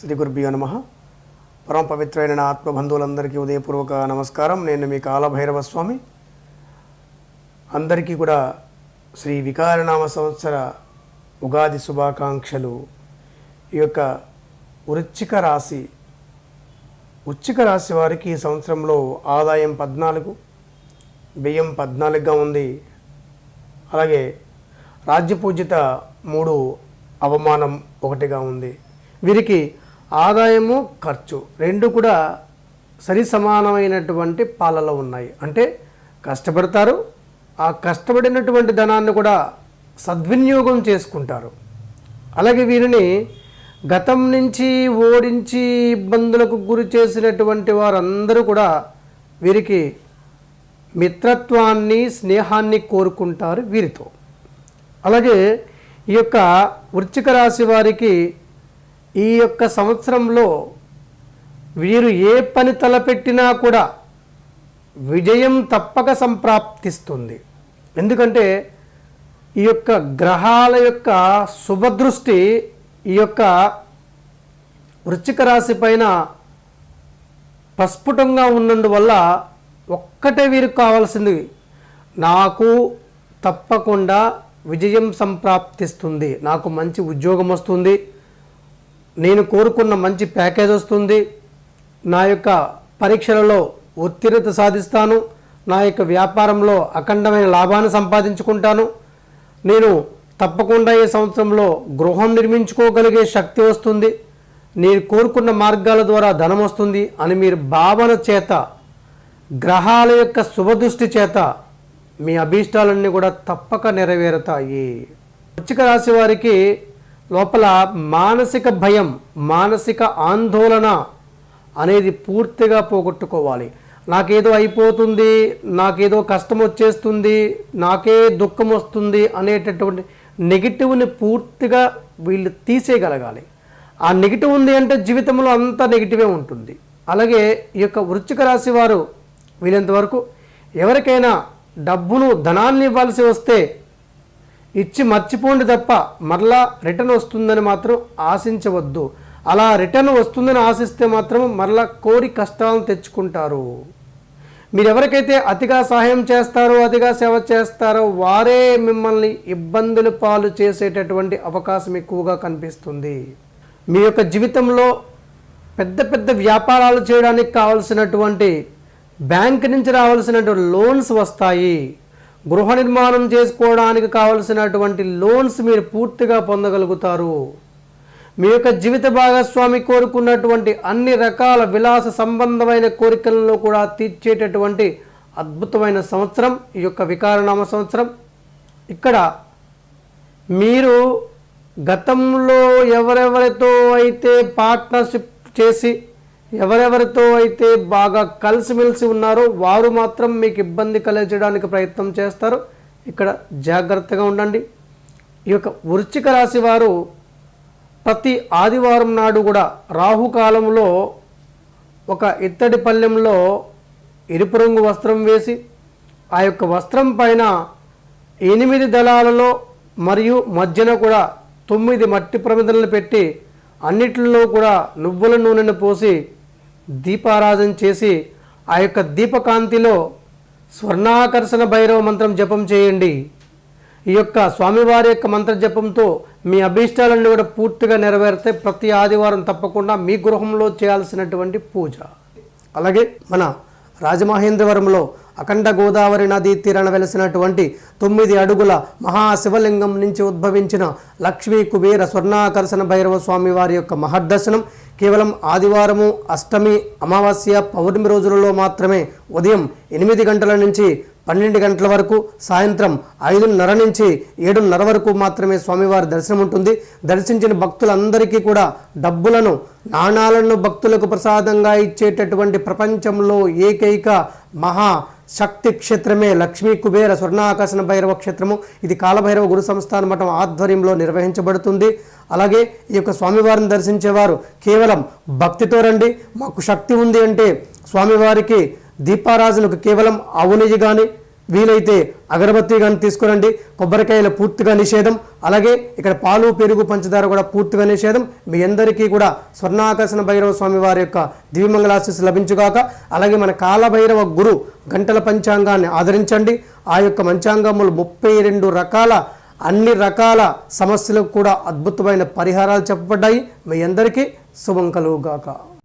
శ్రీ గురుభ్యో నమ. పరమ పవిత్రమైన నా ఆత్మబంధువులందరికీ ఉదయపూర్వక నమస్కారం. నేను మీ కాలభైరవ స్వామి. అందరికీ కూడా శ్రీ వికారనామ సంవత్సర ఉగాది శుభాకాంక్షలు. ఈ యొక్క వృచ్చిక రాశి ఉచ్చిక రాశి వారికి ఈ సంవత్సరంలో ఆదాయం పద్నాలుగు వ్యయం పద్నాలుగుగా ఉంది. అలాగే రాజ్యపూజిత మూడు అవమానం ఒకటిగా ఉంది. వీరికి ఆదాయము ఖర్చు రెండు కూడా సరి సమానమైనటువంటి పాలలో ఉన్నాయి. అంటే కష్టపడతారు ఆ కష్టపడినటువంటి ధనాన్ని కూడా సద్వినియోగం చేసుకుంటారు. అలాగే వీరిని గతం నుంచి ఓడించి ఇబ్బందులకు గురి చేసినటువంటి వారందరూ కూడా వీరికి మిత్రత్వాన్ని స్నేహాన్ని కోరుకుంటారు వీరితో. అలాగే ఈ యొక్క వృచ్చిక రాశి వారికి ఈ యొక్క సంవత్సరంలో వీరు ఏ పని తలపెట్టినా కూడా విజయం తప్పక సంప్రాప్తిస్తుంది. ఎందుకంటే ఈ యొక్క గ్రహాల యొక్క శుభదృష్టి ఈ యొక్క వృశ్చిక రాశి పైన ప్రస్ఫుటంగా ఉన్నందువల్ల ఒక్కటే వీరికి కావాల్సింది నాకు తప్పకుండా విజయం సంప్రాప్తిస్తుంది నాకు మంచి ఉద్యోగం వస్తుంది నేను కోరుకున్న మంచి ప్యాకేజ్ వస్తుంది. నా యొక్క పరీక్షలలో ఉత్తీర్ణత సాధిస్తాను. నా యొక్క వ్యాపారంలో అఖండమైన లాభాన్ని సంపాదించుకుంటాను. నేను తప్పకుండా ఈ సంవత్సరంలో గృహం నిర్మించుకోగలిగే శక్తి వస్తుంది. నేను కోరుకున్న మార్గాల ద్వారా ధనం వస్తుంది అని మీరు భావన చేత గ్రహాల యొక్క శుభదృష్టి చేత మీ అభీష్టాలన్నీ కూడా తప్పక నెరవేరుతాయి. వచ్చిక రాశి వారికి లోపల మానసిక భయం మానసిక ఆందోళన అనేది పూర్తిగా పోగొట్టుకోవాలి. నాకేదో అయిపోతుంది నాకేదో కష్టం వచ్చేస్తుంది నాకే దుఃఖం వస్తుంది అనేటటువంటి నెగిటివ్ని పూర్తిగా వీళ్ళు తీసేయగలగాలి. ఆ నెగిటివ్ ఉంది అంటే జీవితంలో అంతా నెగిటివే ఉంటుంది. అలాగే ఈ యొక్క వృచ్చిక రాశి వారు వీళ్ళంతవరకు ఎవరికైనా డబ్బును ధనాన్ని ఇవ్వాల్సి వస్తే ఇచ్చి మర్చిపోండి తప్ప మరలా రిటర్న్ వస్తుందని మాత్రం ఆశించవద్దు. అలా రిటర్న్ వస్తుందని ఆశిస్తే మాత్రం మరలా కోరి కష్టాలను తెచ్చుకుంటారు. మీరు ఎవరికైతే అతిగా సహాయం చేస్తారో అతిగా సేవ చేస్తారో వారే మిమ్మల్ని ఇబ్బందులు పాలు చేసేటటువంటి అవకాశం ఎక్కువగా కనిపిస్తుంది. మీ యొక్క జీవితంలో పెద్ద పెద్ద వ్యాపారాలు చేయడానికి కావలసినటువంటి బ్యాంక్ నుంచి రావాల్సినటువంటి లోన్స్ వస్తాయి. గృహ నిర్మాణం చేసుకోవడానికి కావలసినటువంటి లోన్స్ మీరు పూర్తిగా పొందగలుగుతారు. మీ యొక్క జీవిత భాగస్వామి కోరుకున్నటువంటి అన్ని రకాల విలాస సంబంధమైన కోరికలను కూడా తీర్చేటటువంటి అద్భుతమైన సంవత్సరం ఈ యొక్క వికారనామ సంవత్సరం. ఇక్కడ మీరు గతంలో ఎవరెవరితో అయితే పార్ట్నర్షిప్ చేసి ఎవరెవరితో అయితే బాగా కలిసిమెలిసి ఉన్నారో వారు మాత్రం మీకు ఇబ్బంది కలిగించడానికి ప్రయత్నం చేస్తారు. ఇక్కడ జాగ్రత్తగా ఉండండి. ఈ యొక్క వృశ్చిక రాశి వారు ప్రతి ఆదివారం నాడు కూడా రాహుకాలంలో ఒక ఇత్తడి పళ్ళెంలో ఎరుపు రంగు వస్త్రం వేసి ఆ యొక్క వస్త్రం పైన ఎనిమిది దళాలలో మరియు మధ్యన కూడా తొమ్మిది మట్టి ప్రమిదలను పెట్టి అన్నిటిలో కూడా నువ్వుల నూనెను పోసి దీపారాధన చేసి ఆ యొక్క దీపకాంతిలో స్వర్ణాకర్షణ భైరవ మంత్రం జపం చేయండి. ఈ యొక్క స్వామివారి యొక్క మంత్ర జపంతో మీ అభీష్టాలన్నీ కూడా పూర్తిగా నెరవేరుతాయి ప్రతి ఆదివారం తప్పకుండా మీ గృహంలో చేయాల్సినటువంటి పూజ. అలాగే మన రాజమహేంద్రవరంలో అఖండ గోదావరి నదీ తీరాన వెలసినటువంటి తొమ్మిది అడుగుల మహాశివలింగం నుంచి ఉద్భవించిన లక్ష్మీ కుబేర స్వర్ణాకర్షణ భైరవ స్వామి వారి యొక్క మహర్దర్శనం. కేవలం ఆదివారము అష్టమి అమావాస్య పౌర్ణమి రోజులలో మాత్రమే ఉదయం ఎనిమిది గంటల నుంచి పన్నెండు గంటల వరకు సాయంత్రం ఐదున్నర నుంచి ఏడున్నర వరకు మాత్రమే స్వామివారి దర్శనం ఉంటుంది. దర్శించిన భక్తులందరికీ కూడా డబ్బులను నాణాలను భక్తులకు ప్రసాదంగా ఇచ్చేటటువంటి ప్రపంచంలో ఏకైక మహా శక్తి క్షేత్రమే లక్ష్మీ కుబేర స్వర్ణాకర్షణ భైరవ క్షేత్రము. ఇది కాలభైరవ గురు సంస్థాన మఠం ఆధ్వర్యంలో నిర్వహించబడుతుంది. అలాగే ఈ యొక్క స్వామివారిని దర్శించేవారు కేవలం భక్తితో రండి. మాకు శక్తి ఉంది అంటే స్వామివారికి దీపారాజులకు కేవలం ఆవు నెయ్యి కానీ వీలైతే అగరబత్తి కానీ తీసుకురండి. కొబ్బరికాయలు పూర్తిగా నిషేధం. అలాగే ఇక్కడ పాలు పెరుగు పంచదార కూడా పూర్తిగా నిషేధం. మీ అందరికీ కూడా స్వర్ణాకర్షణ భైరవ స్వామి వారి యొక్క దివ్యమంగళాశిస్ లభించుగాక. అలాగే మన కాలభైరవ గురు గంటల పంచాంగాన్ని ఆదరించండి. ఆ యొక్క పంచాంగములు ముప్పై రెండు రకాల అన్ని రకాల సమస్యలకు కూడా అద్భుతమైన పరిహారాలు చెప్పబడ్డాయి. మీ అందరికీ శుభం కలుగుగాక.